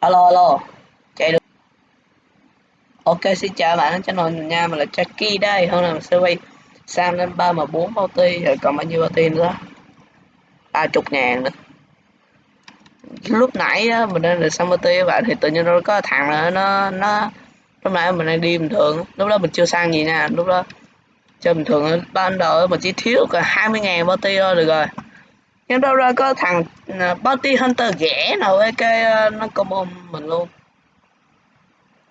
alo alo. Chạy được. Ok xin chào bạn channel mình nha mình là Jackie đây. Hôm nay mình sẽ quay sang lên ba mà bốn bao ti rồi còn bao nhiêu bao ti nữa? Ba chục ngàn nữa. Lúc nãy đó, mình đang được xong bao ti các bạn thì tự nhiên nó có thằng là nó nó lúc nãy mình đang đi bình thường lúc đó mình chưa sang gì nè lúc đó chơi bình thường ban đầu mình chỉ thiếu cả 20 ngàn bao ti thôi được rồi nhưng đâu ra có thằng ờ, bounty hunter ghẻ nào với cái ờ, nó combo mình luôn.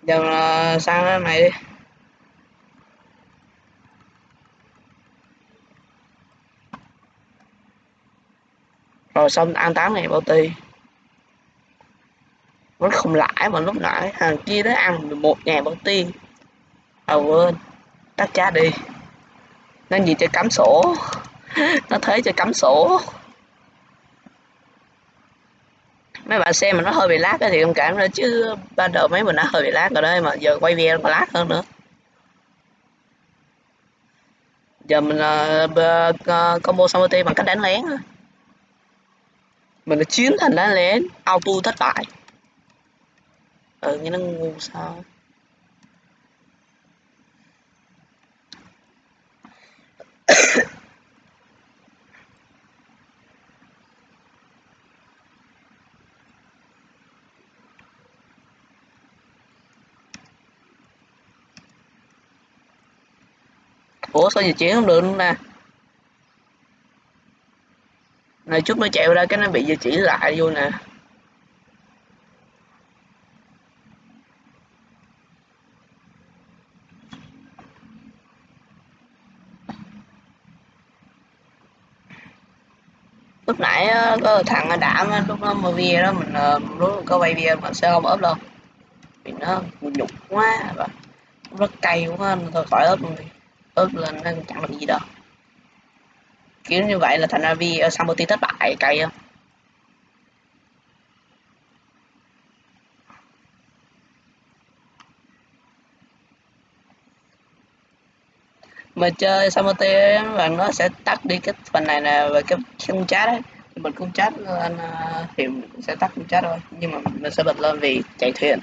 Giờ ờ, sang cái này đi. Rồi xong, ăn tám ngày bounty. Vẫn không lãi mà lúc nãy hàng kia đó ăn một ngàn bounty. À quên. Tắt cha đi. Nên gì cho cắm sổ. Nó thấy cho cắm sổ. Mấy bạn xem mà nó hơi bị lát thì thông cảm nữa chứ ban đầu mấy mình đã hơi bị lát rồi đấy mà giờ quay video còn lát hơn nữa. Giờ mình uh, combo Samuti bằng cách đánh lén mình đã chiến thành đánh lén auto thất bại. Ừ như nó ngu sao? ủa, sao giờ chuyển không được luôn nè này, chút nó chạy ra cái nó bị giờ chỉ lại vô nè. Lúc nãy có thằng đảm lúc nó mà video đó, mình ờ, lúc có quay video mà sẽ không ốp đâu. Vì nó nhục quá và rất cay quá, nên thôi khỏi ốp luôn đi ớt lên, nó chẳng làm gì đâu. Kiểu như vậy là thành ra vì ờ, Samoti thất bại, cay không? Mà chơi Samoti là nó sẽ tắt đi cái phần này nè, về cái khung chat đấy mình cũng chat anh thì mình cũng ờ, ờ, sẽ tắt khung chat thôi. Nhưng mà mình sẽ bật lên vì chạy thuyền.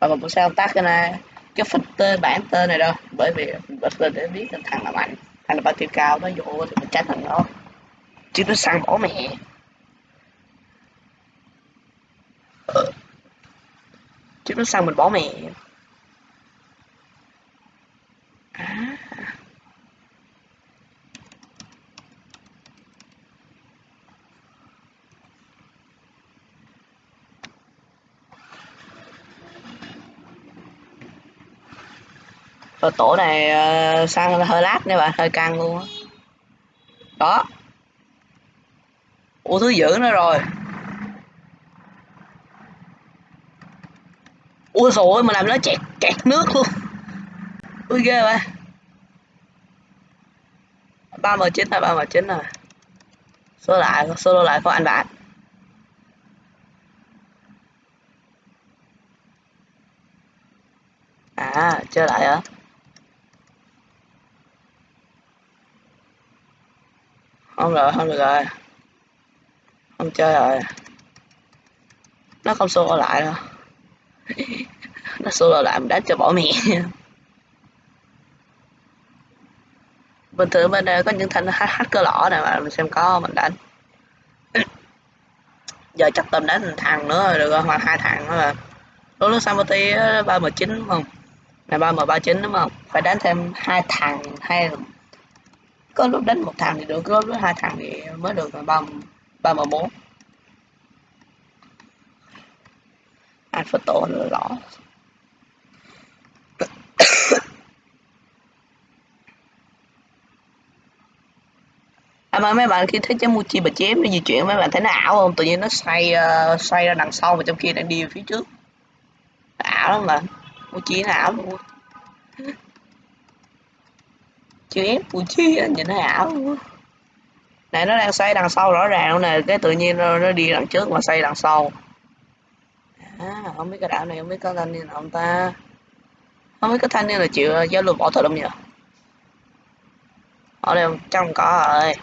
Và mình cũng sẽ không tắt cái này cái phích tên, bản tên này đâu. Bởi vì mình bật lên để biết thằng nào mạnh. Thằng là bao tiêu cao, nó vô thì mình tránh thằng đó. Chứ nó săn bỏ mẹ. Chứ nó săn mình bỏ mẹ à. Rồi tổ này ờ, uh, sang hơi lát nha bạn, hơi căng luôn á. Đó. Ủa thứ dữ nữa rồi. Ui rồi mà làm nó chẹt kẹt nước luôn. Ui ghê vậy. ba m chín là ba m chín rồi. Số lại, solo lại có anh bạn. À, chơi lại hả? Không rồi, không được rồi. Không chơi rồi. Nó không xô lại đâu. Nó xô lại mình đánh cho bỏ mẹ bình thường bên đây có những thanh hacker lỏ này mà mình xem có mình đánh. Giờ chắc tầm đánh thằng nữa rồi được rồi, hoặc hai thằng nữa là lúc lúc Samoti ờ, ba m chín đúng không? Này, ba m ba chín đúng không? Phải đánh thêm hai thằng hay có lúc đánh một thằng thì được có lúc hai thằng thì mới được ba ba m bốn. Anh phải tổ nữa rõ à mà mấy bạn khi thấy trái Muchi bà chém nó di chuyển mấy bạn thấy nó ảo không? Tự nhiên nó xoay uh, xoay ra đằng sau mà trong kia đang đi phía trước. Ảo lắm mà. Muchi nó ảo luôn chém của chi nhìn thấy ảo này nó đang xoay đằng sau rõ ràng luôn nè cái tự nhiên nó, nó đi đằng trước mà xoay đằng sau. À, không biết cái đảo này không biết có thanh niên ông ta? Không biết cái thanh niên là chịu ờ, giao lưu bỏ thật lắm nhỉ? Ở đây trong cỏ rồi.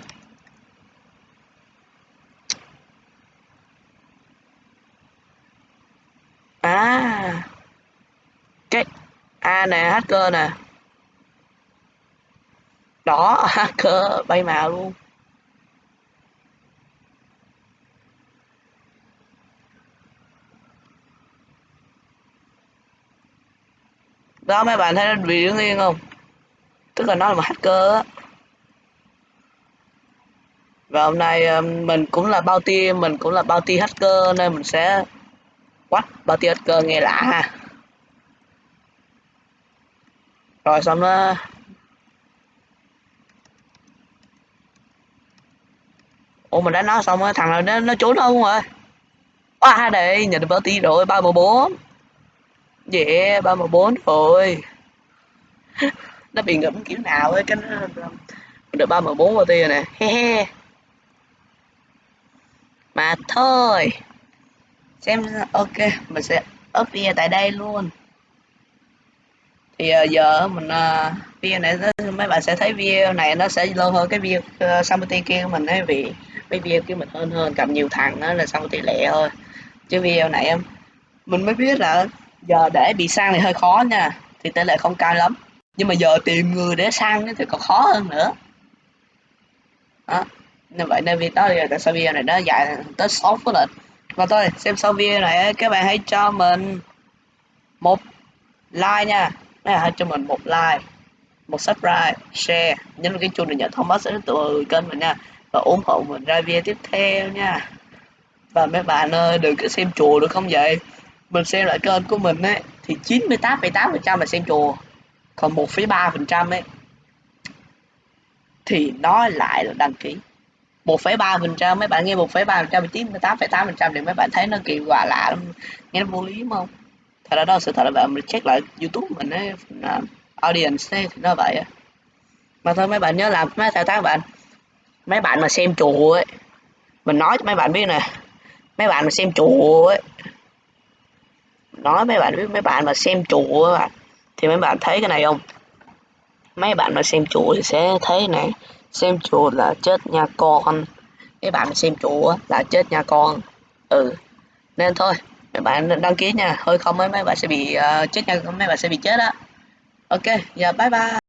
À. Cái a à, nè hacker nè đó, hacker, bay màu luôn. Đó, mấy bạn thấy nó bị đứng yên không? Tức là nó là một hacker á. Và hôm nay ờ, mình cũng là bao ti mình cũng là bao ti hacker nên mình sẽ quách bao ti hacker nghe lạ ha. Rồi xong đó. Ủa mình đã nói xong rồi thằng nào nó nó trốn không rồi? À đây nhận được bao ti rồi ba bốn. Yeah ba bốn rồi nó bị ngẫm kiểu nào ấy cái nó được ba bốn bao rồi nè. He he. Mà thôi. Xem ok mình sẽ up video tại đây luôn. Thì uh, giờ mình ờ, uh, video này mấy bạn sẽ thấy video này nó sẽ lâu hơn cái video uh, ờ, Samputi kia của mình ấy vì mấy video kia mình hơn hơn, cầm nhiều thằng đó là xong tỷ lệ thôi. Chứ video này em mình mới biết là giờ để bị sang thì hơi khó nha, thì tỷ lệ không cao lắm. Nhưng mà giờ tìm người để sang thì còn khó hơn nữa. Đó, nên vậy nên vì đó là tại sao video này nó dài tới 6 phút rồi và thôi, xem sau video này các bạn hãy cho mình một like nha. Mấy hãy cho mình một like, một subscribe, share. Nhấn vào cái chuông để nhận thông báo sẽ từ kênh mình nha và ủng hộ mình ra video tiếp theo nha. Và mấy bạn ơi đừng có xem chùa được không vậy? Mình xem lại kênh của mình ấy thì 98,8% là xem chùa còn 1,3% ấy thì nó lại là đăng ký. 1,3% mấy bạn nghe 1,3 phần trăm chín 8,8 phần trăm thì mấy bạn thấy nó kỳ quà lạ lắm. Nghe nó vô lý không? Thật ra đó sự thật là bạn mình check lại youtube mình ấy uh, audience ấy, thì nó vậy mà thôi mấy bạn nhớ làm mấy thao tác bạn mấy bạn mà xem chùa ấy mình nói cho mấy bạn biết nè mấy bạn mà xem chùa ấy nói mấy bạn biết mấy bạn mà xem chùa ấy, thì mấy bạn thấy cái này không? Mấy bạn mà xem chùa thì sẽ thấy này xem chùa là chết nha con. Mấy bạn mà xem chùa là chết nha con. Ừ nên thôi mấy bạn đăng ký nha hơi không mấy mấy bạn sẽ bị uh, chết nha mấy bạn sẽ bị chết á. Ok giờ bye bye.